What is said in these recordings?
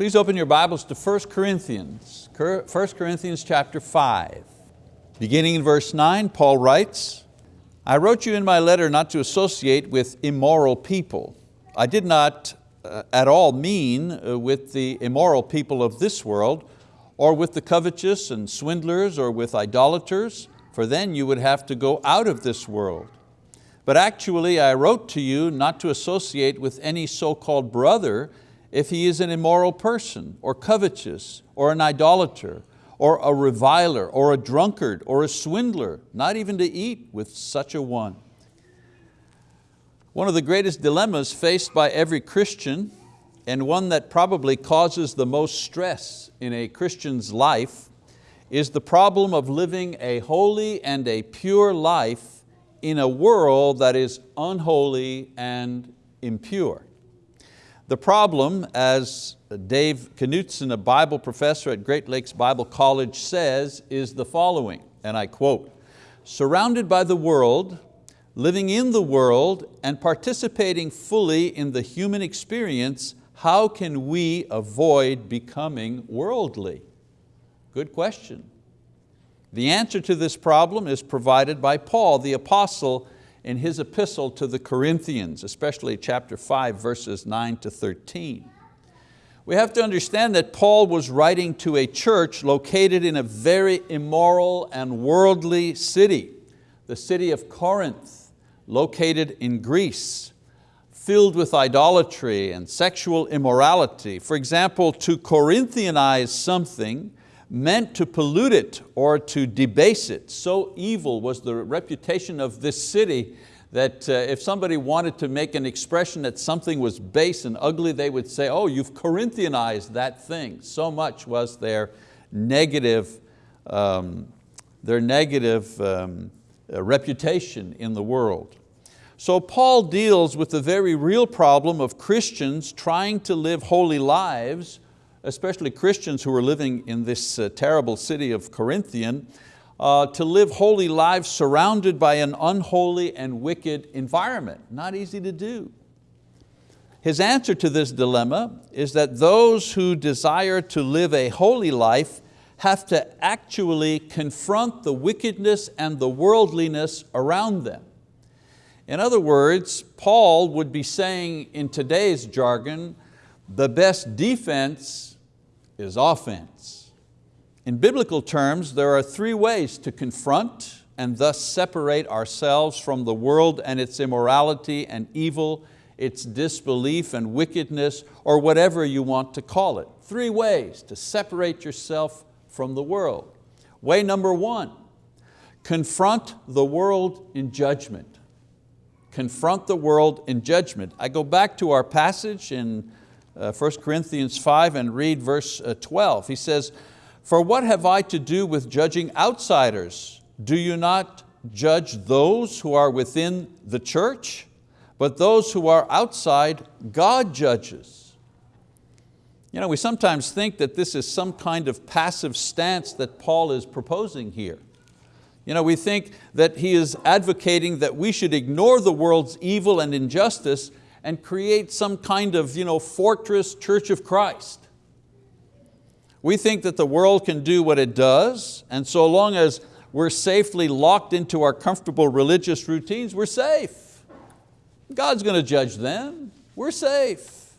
Please open your Bibles to 1 Corinthians, 1 Corinthians chapter 5. Beginning in verse 9, Paul writes, I wrote you in my letter not to associate with immoral people. I did not uh, at all mean uh, with the immoral people of this world, or with the covetous and swindlers, or with idolaters, for then you would have to go out of this world. But actually I wrote to you not to associate with any so-called brother if he is an immoral person, or covetous, or an idolater, or a reviler, or a drunkard, or a swindler, not even to eat with such a one. One of the greatest dilemmas faced by every Christian, and one that probably causes the most stress in a Christian's life, is the problem of living a holy and a pure life in a world that is unholy and impure. The problem, as Dave Knutson, a Bible professor at Great Lakes Bible College says, is the following, and I quote, surrounded by the world, living in the world, and participating fully in the human experience, how can we avoid becoming worldly? Good question. The answer to this problem is provided by Paul, the apostle, in his epistle to the Corinthians, especially chapter 5, verses 9 to 13. We have to understand that Paul was writing to a church located in a very immoral and worldly city, the city of Corinth, located in Greece, filled with idolatry and sexual immorality. For example, to Corinthianize something meant to pollute it or to debase it. So evil was the reputation of this city that uh, if somebody wanted to make an expression that something was base and ugly, they would say, oh, you've Corinthianized that thing. So much was their negative, um, their negative um, uh, reputation in the world. So Paul deals with the very real problem of Christians trying to live holy lives especially Christians who are living in this uh, terrible city of Corinthian, uh, to live holy lives surrounded by an unholy and wicked environment. Not easy to do. His answer to this dilemma is that those who desire to live a holy life have to actually confront the wickedness and the worldliness around them. In other words, Paul would be saying in today's jargon, the best defense is offense. In biblical terms, there are three ways to confront and thus separate ourselves from the world and its immorality and evil, its disbelief and wickedness, or whatever you want to call it. Three ways to separate yourself from the world. Way number one, confront the world in judgment. Confront the world in judgment. I go back to our passage in uh, 1 Corinthians 5 and read verse uh, 12. He says, for what have I to do with judging outsiders? Do you not judge those who are within the church? But those who are outside, God judges. You know, we sometimes think that this is some kind of passive stance that Paul is proposing here. You know, we think that he is advocating that we should ignore the world's evil and injustice and create some kind of you know, fortress church of Christ. We think that the world can do what it does, and so long as we're safely locked into our comfortable religious routines, we're safe. God's going to judge them, we're safe.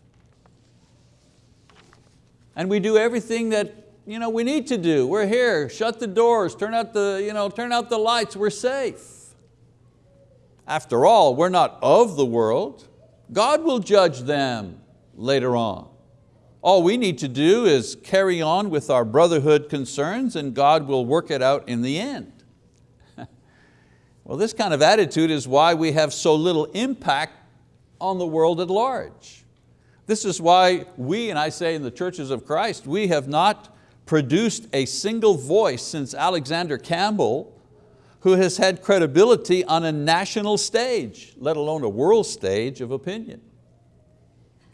And we do everything that you know, we need to do. We're here, shut the doors, turn out the, you know, turn out the lights, we're safe. After all, we're not of the world, God will judge them later on. All we need to do is carry on with our brotherhood concerns and God will work it out in the end. well, this kind of attitude is why we have so little impact on the world at large. This is why we, and I say in the churches of Christ, we have not produced a single voice since Alexander Campbell who has had credibility on a national stage, let alone a world stage of opinion.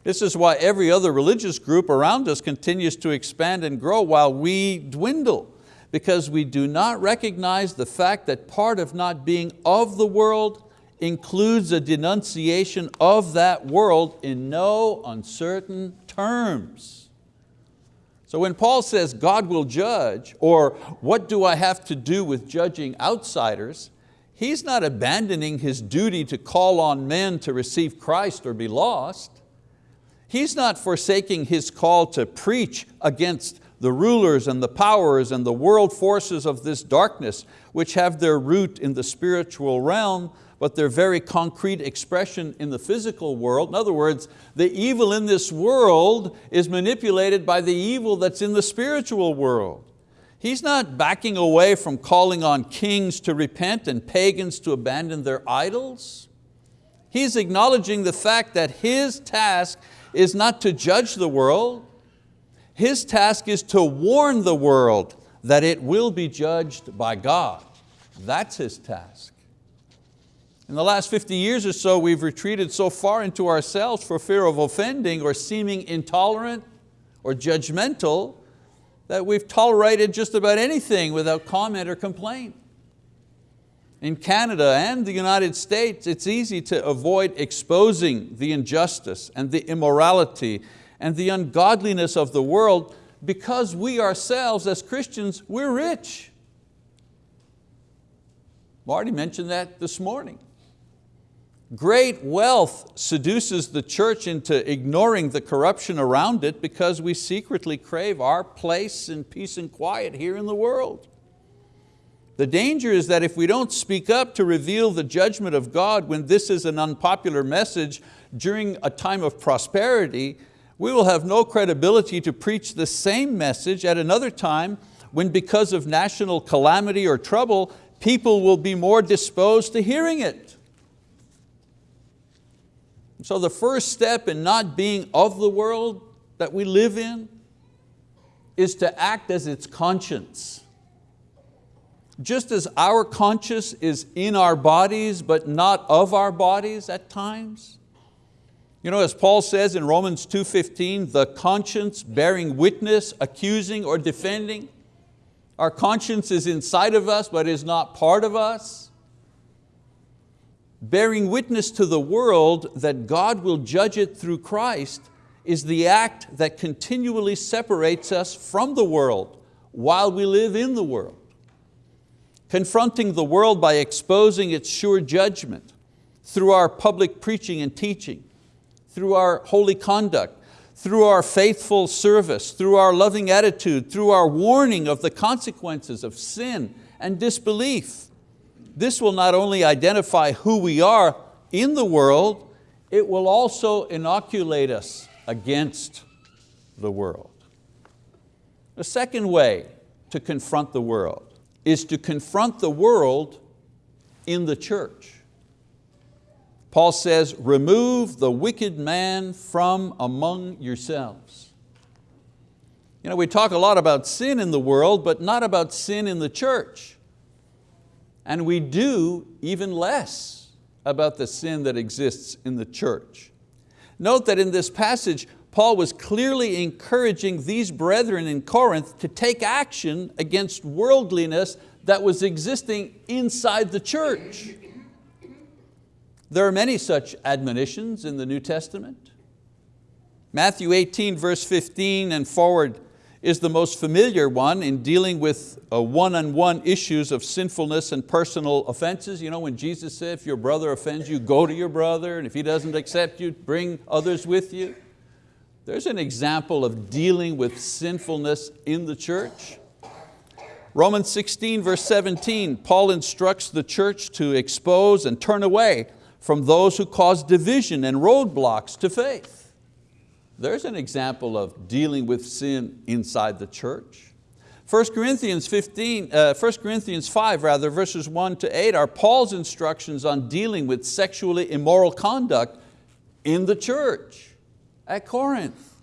This is why every other religious group around us continues to expand and grow while we dwindle, because we do not recognize the fact that part of not being of the world includes a denunciation of that world in no uncertain terms. So when Paul says God will judge, or what do I have to do with judging outsiders, he's not abandoning his duty to call on men to receive Christ or be lost. He's not forsaking his call to preach against the rulers and the powers and the world forces of this darkness, which have their root in the spiritual realm, but their very concrete expression in the physical world. In other words, the evil in this world is manipulated by the evil that's in the spiritual world. He's not backing away from calling on kings to repent and pagans to abandon their idols. He's acknowledging the fact that his task is not to judge the world, his task is to warn the world that it will be judged by God. That's his task. In the last 50 years or so, we've retreated so far into ourselves for fear of offending or seeming intolerant or judgmental that we've tolerated just about anything without comment or complaint. In Canada and the United States, it's easy to avoid exposing the injustice and the immorality and the ungodliness of the world because we ourselves as Christians, we're rich. Marty mentioned that this morning. Great wealth seduces the church into ignoring the corruption around it because we secretly crave our place in peace and quiet here in the world. The danger is that if we don't speak up to reveal the judgment of God when this is an unpopular message during a time of prosperity, we will have no credibility to preach the same message at another time when because of national calamity or trouble, people will be more disposed to hearing it. So the first step in not being of the world that we live in is to act as its conscience. Just as our conscience is in our bodies but not of our bodies at times. You know, as Paul says in Romans 2.15, the conscience bearing witness, accusing or defending. Our conscience is inside of us but is not part of us. Bearing witness to the world that God will judge it through Christ is the act that continually separates us from the world while we live in the world confronting the world by exposing its sure judgment through our public preaching and teaching, through our holy conduct, through our faithful service, through our loving attitude, through our warning of the consequences of sin and disbelief. This will not only identify who we are in the world, it will also inoculate us against the world. The second way to confront the world is to confront the world in the church. Paul says, remove the wicked man from among yourselves. You know, we talk a lot about sin in the world, but not about sin in the church. And we do even less about the sin that exists in the church. Note that in this passage, Paul was clearly encouraging these brethren in Corinth to take action against worldliness that was existing inside the church. There are many such admonitions in the New Testament. Matthew 18 verse 15 and forward is the most familiar one in dealing with uh, one-on-one -on -one issues of sinfulness and personal offenses. You know, when Jesus said, if your brother offends you, go to your brother, and if he doesn't accept you, bring others with you. There's an example of dealing with sinfulness in the church. Romans 16 verse 17, Paul instructs the church to expose and turn away from those who cause division and roadblocks to faith. There's an example of dealing with sin inside the church. 1 Corinthians, 15, uh, 1 Corinthians 5 rather, verses 1 to 8 are Paul's instructions on dealing with sexually immoral conduct in the church at Corinth.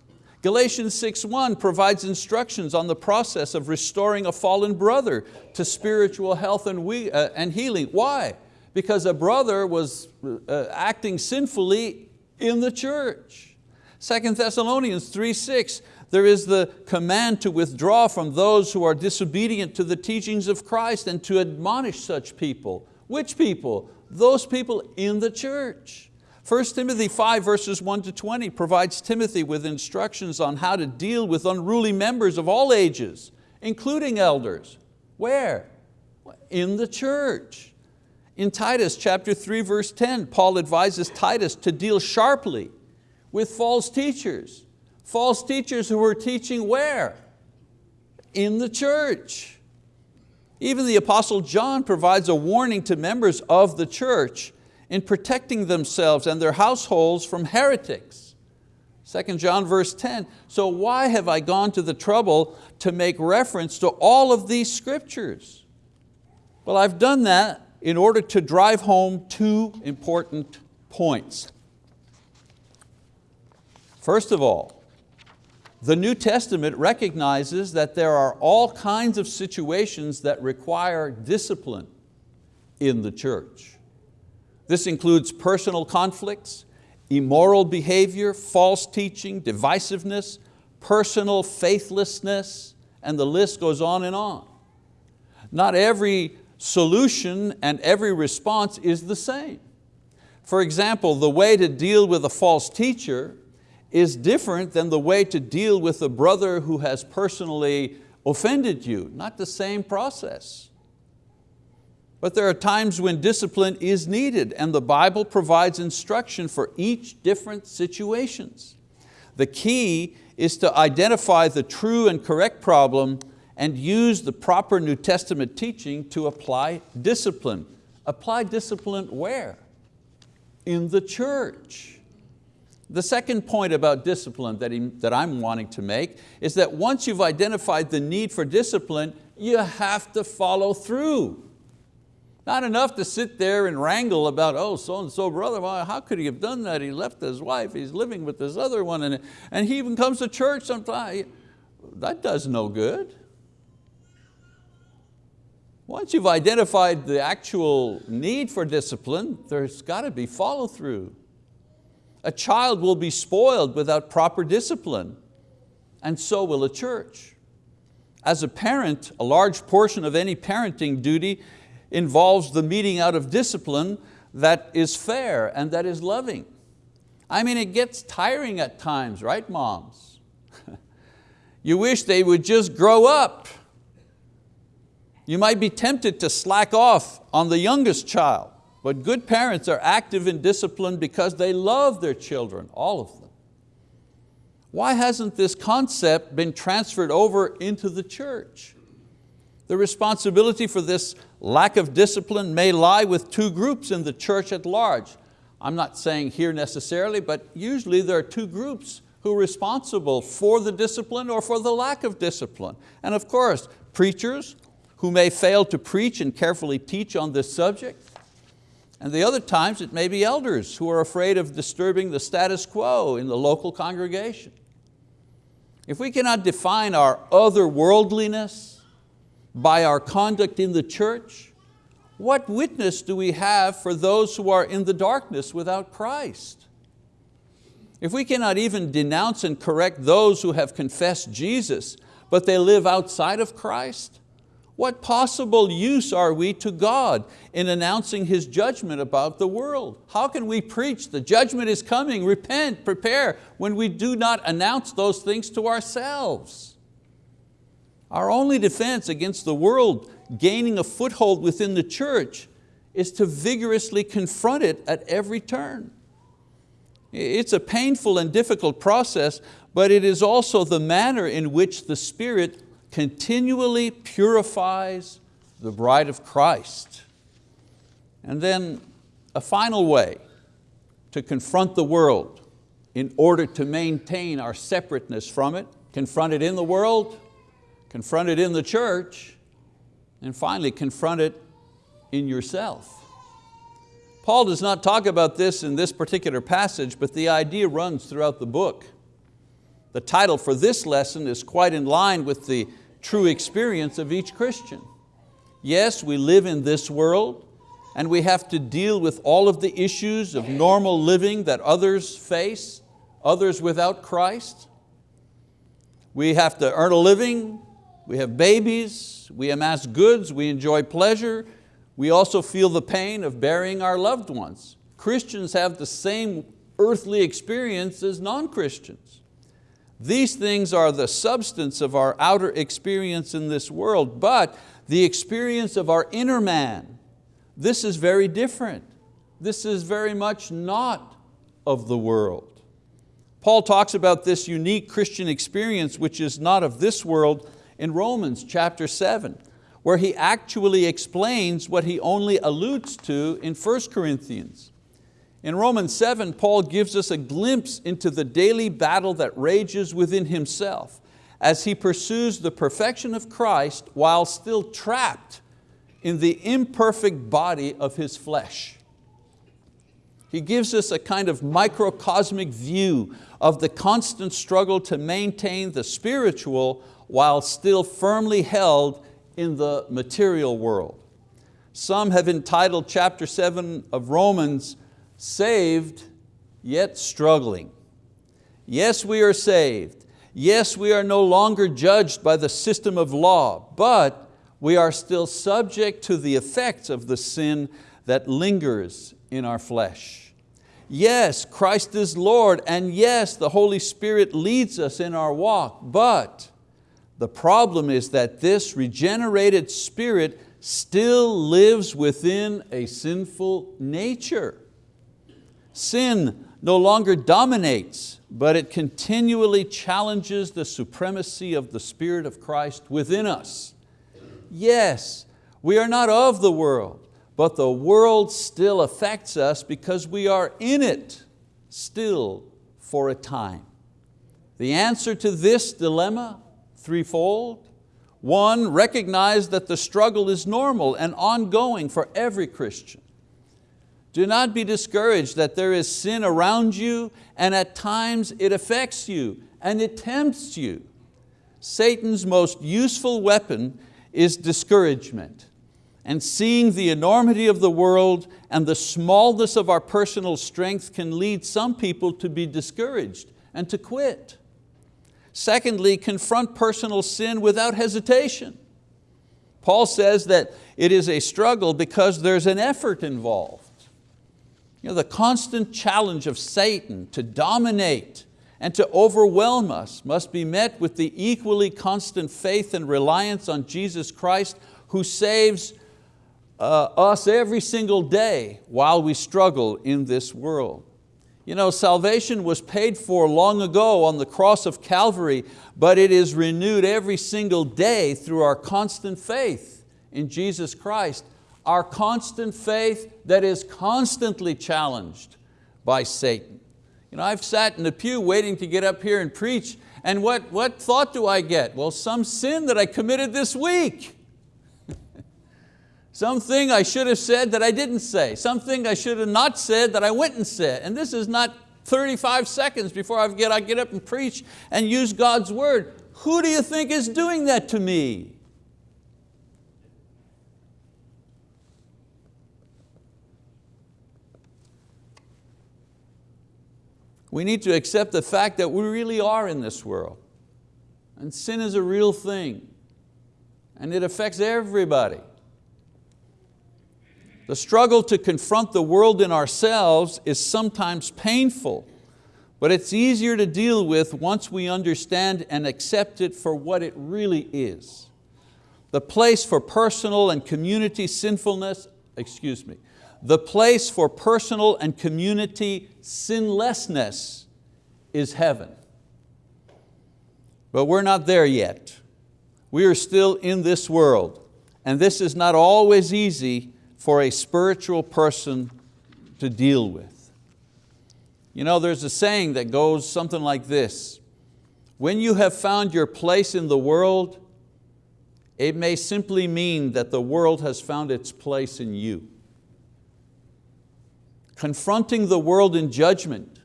Galatians 6.1 provides instructions on the process of restoring a fallen brother to spiritual health and, we, uh, and healing. Why? Because a brother was uh, acting sinfully in the church. 2 Thessalonians 3.6, there is the command to withdraw from those who are disobedient to the teachings of Christ and to admonish such people. Which people? Those people in the church. 1 Timothy 5 verses 1 to 20 provides Timothy with instructions on how to deal with unruly members of all ages, including elders. Where? In the church. In Titus chapter 3 verse 10, Paul advises Titus to deal sharply with false teachers. False teachers who were teaching where? In the church. Even the Apostle John provides a warning to members of the church in protecting themselves and their households from heretics. 2 John verse 10, so why have I gone to the trouble to make reference to all of these scriptures? Well, I've done that in order to drive home two important points. First of all, the New Testament recognizes that there are all kinds of situations that require discipline in the church. This includes personal conflicts, immoral behavior, false teaching, divisiveness, personal faithlessness, and the list goes on and on. Not every solution and every response is the same. For example, the way to deal with a false teacher is different than the way to deal with a brother who has personally offended you, not the same process. But there are times when discipline is needed and the Bible provides instruction for each different situations. The key is to identify the true and correct problem and use the proper New Testament teaching to apply discipline. Apply discipline where? In the church. The second point about discipline that, he, that I'm wanting to make is that once you've identified the need for discipline, you have to follow through. Not enough to sit there and wrangle about, oh, so-and-so brother, well, how could he have done that? He left his wife, he's living with this other one, and, and he even comes to church sometimes. That does no good. Once you've identified the actual need for discipline, there's got to be follow through. A child will be spoiled without proper discipline, and so will a church. As a parent, a large portion of any parenting duty involves the meting out of discipline that is fair and that is loving. I mean, it gets tiring at times, right moms? you wish they would just grow up. You might be tempted to slack off on the youngest child, but good parents are active in discipline because they love their children, all of them. Why hasn't this concept been transferred over into the church? The responsibility for this lack of discipline may lie with two groups in the church at large. I'm not saying here necessarily, but usually there are two groups who are responsible for the discipline or for the lack of discipline. And of course, preachers who may fail to preach and carefully teach on this subject. And the other times it may be elders who are afraid of disturbing the status quo in the local congregation. If we cannot define our otherworldliness, by our conduct in the church, what witness do we have for those who are in the darkness without Christ? If we cannot even denounce and correct those who have confessed Jesus, but they live outside of Christ, what possible use are we to God in announcing His judgment about the world? How can we preach the judgment is coming, repent, prepare, when we do not announce those things to ourselves? Our only defense against the world gaining a foothold within the church is to vigorously confront it at every turn. It's a painful and difficult process, but it is also the manner in which the Spirit continually purifies the bride of Christ. And then a final way to confront the world in order to maintain our separateness from it, confront it in the world, confront it in the church, and finally confront it in yourself. Paul does not talk about this in this particular passage, but the idea runs throughout the book. The title for this lesson is quite in line with the true experience of each Christian. Yes, we live in this world, and we have to deal with all of the issues of normal living that others face, others without Christ. We have to earn a living, we have babies, we amass goods, we enjoy pleasure, we also feel the pain of burying our loved ones. Christians have the same earthly experience as non-Christians. These things are the substance of our outer experience in this world, but the experience of our inner man, this is very different. This is very much not of the world. Paul talks about this unique Christian experience which is not of this world in Romans chapter 7, where he actually explains what he only alludes to in 1 Corinthians. In Romans 7, Paul gives us a glimpse into the daily battle that rages within himself as he pursues the perfection of Christ while still trapped in the imperfect body of his flesh. He gives us a kind of microcosmic view of the constant struggle to maintain the spiritual while still firmly held in the material world. Some have entitled chapter seven of Romans, saved yet struggling. Yes, we are saved. Yes, we are no longer judged by the system of law, but we are still subject to the effects of the sin that lingers in our flesh. Yes, Christ is Lord, and yes, the Holy Spirit leads us in our walk, but the problem is that this regenerated spirit still lives within a sinful nature. Sin no longer dominates, but it continually challenges the supremacy of the Spirit of Christ within us. Yes, we are not of the world, but the world still affects us because we are in it still for a time. The answer to this dilemma threefold. One, recognize that the struggle is normal and ongoing for every Christian. Do not be discouraged that there is sin around you and at times it affects you and it tempts you. Satan's most useful weapon is discouragement and seeing the enormity of the world and the smallness of our personal strength can lead some people to be discouraged and to quit. Secondly, confront personal sin without hesitation. Paul says that it is a struggle because there's an effort involved. You know, the constant challenge of Satan to dominate and to overwhelm us must be met with the equally constant faith and reliance on Jesus Christ who saves uh, us every single day while we struggle in this world. You know, salvation was paid for long ago on the cross of Calvary, but it is renewed every single day through our constant faith in Jesus Christ. Our constant faith that is constantly challenged by Satan. You know, I've sat in the pew waiting to get up here and preach, and what, what thought do I get? Well, some sin that I committed this week. Something I should have said that I didn't say. Something I should have not said that I went and said. And this is not 35 seconds before I get, I get up and preach and use God's word. Who do you think is doing that to me? We need to accept the fact that we really are in this world. And sin is a real thing. And it affects everybody. The struggle to confront the world in ourselves is sometimes painful, but it's easier to deal with once we understand and accept it for what it really is. The place for personal and community sinfulness, excuse me, the place for personal and community sinlessness is heaven. But we're not there yet. We are still in this world, and this is not always easy for a spiritual person to deal with. You know, there's a saying that goes something like this, when you have found your place in the world, it may simply mean that the world has found its place in you. Confronting the world in judgment,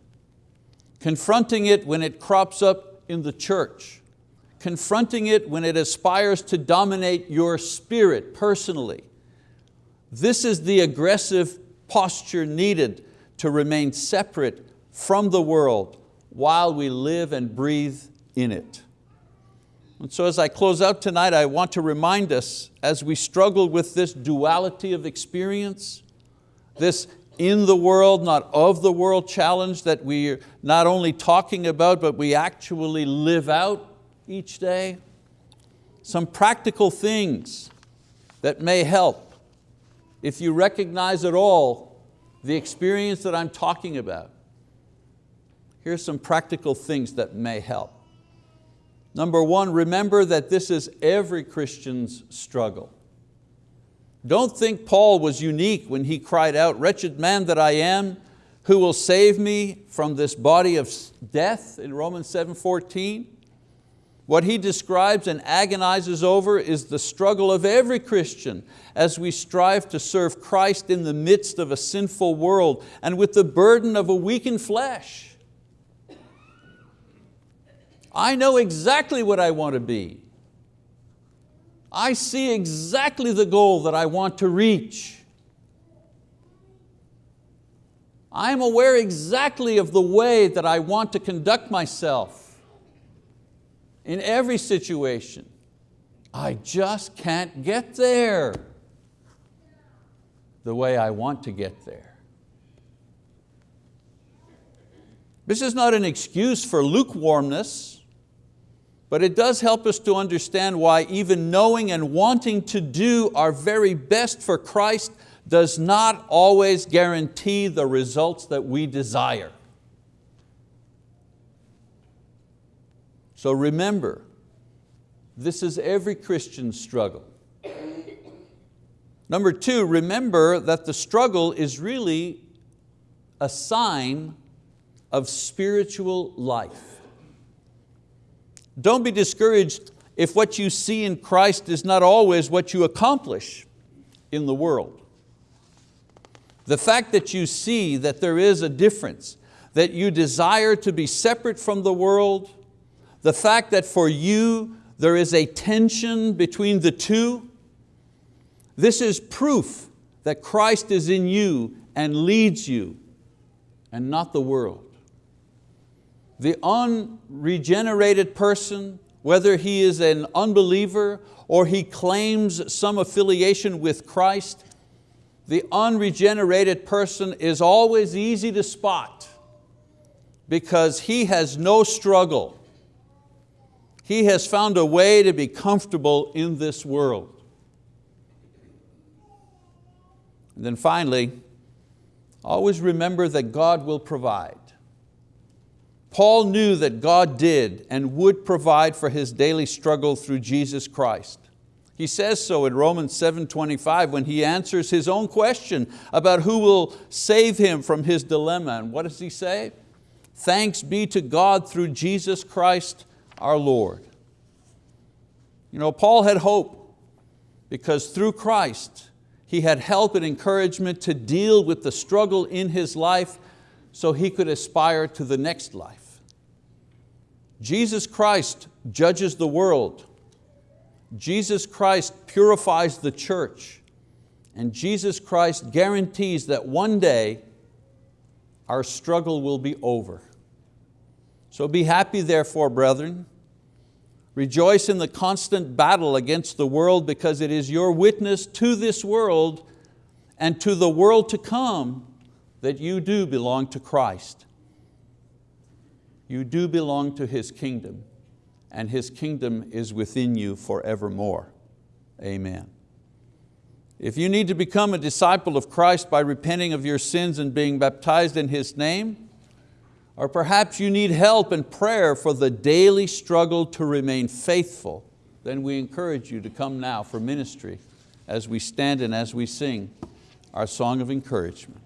confronting it when it crops up in the church, confronting it when it aspires to dominate your spirit personally, this is the aggressive posture needed to remain separate from the world while we live and breathe in it. And so as I close out tonight, I want to remind us as we struggle with this duality of experience, this in the world, not of the world challenge that we're not only talking about, but we actually live out each day? Some practical things that may help if you recognize at all the experience that I'm talking about. Here's some practical things that may help. Number one, remember that this is every Christian's struggle. Don't think Paul was unique when he cried out, wretched man that I am, who will save me from this body of death in Romans 7.14. What he describes and agonizes over is the struggle of every Christian as we strive to serve Christ in the midst of a sinful world and with the burden of a weakened flesh. I know exactly what I want to be. I see exactly the goal that I want to reach. I am aware exactly of the way that I want to conduct myself in every situation. I just can't get there the way I want to get there. This is not an excuse for lukewarmness. But it does help us to understand why even knowing and wanting to do our very best for Christ does not always guarantee the results that we desire. So remember, this is every Christian's struggle. Number two, remember that the struggle is really a sign of spiritual life. Don't be discouraged if what you see in Christ is not always what you accomplish in the world. The fact that you see that there is a difference, that you desire to be separate from the world, the fact that for you there is a tension between the two, this is proof that Christ is in you and leads you and not the world the unregenerated person, whether he is an unbeliever or he claims some affiliation with Christ, the unregenerated person is always easy to spot because he has no struggle. He has found a way to be comfortable in this world. And then finally, always remember that God will provide. Paul knew that God did and would provide for his daily struggle through Jesus Christ. He says so in Romans 7.25 when he answers his own question about who will save him from his dilemma. And what does he say? Thanks be to God through Jesus Christ our Lord. You know, Paul had hope because through Christ he had help and encouragement to deal with the struggle in his life so he could aspire to the next life. Jesus Christ judges the world. Jesus Christ purifies the church. And Jesus Christ guarantees that one day our struggle will be over. So be happy therefore, brethren. Rejoice in the constant battle against the world because it is your witness to this world and to the world to come that you do belong to Christ. You do belong to His kingdom and His kingdom is within you forevermore. Amen. If you need to become a disciple of Christ by repenting of your sins and being baptized in His name, or perhaps you need help and prayer for the daily struggle to remain faithful, then we encourage you to come now for ministry as we stand and as we sing our song of encouragement.